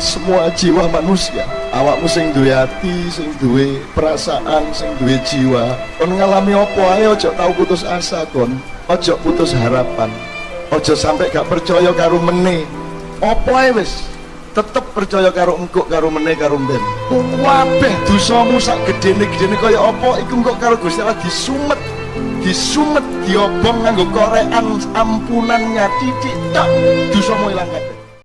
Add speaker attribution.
Speaker 1: semua jiwa manusia. Awakmu sing duwe hati sing duwe perasaan sing duwe jiwa. Kon ngalami opo ae ojo tau putus asa kon. Ojo putus harapan. Ojo sampai gak percaya karo meneh Opo ae wis? Tetep percaya karo engkok karo meneh karo ben wabeh dosamu sak gedene-gedene kaya apa iku engkok karo Gusti Allah disumet. Disumet diobong nganggo korean ampunannya titik tak. Dosamu ilang kabeh.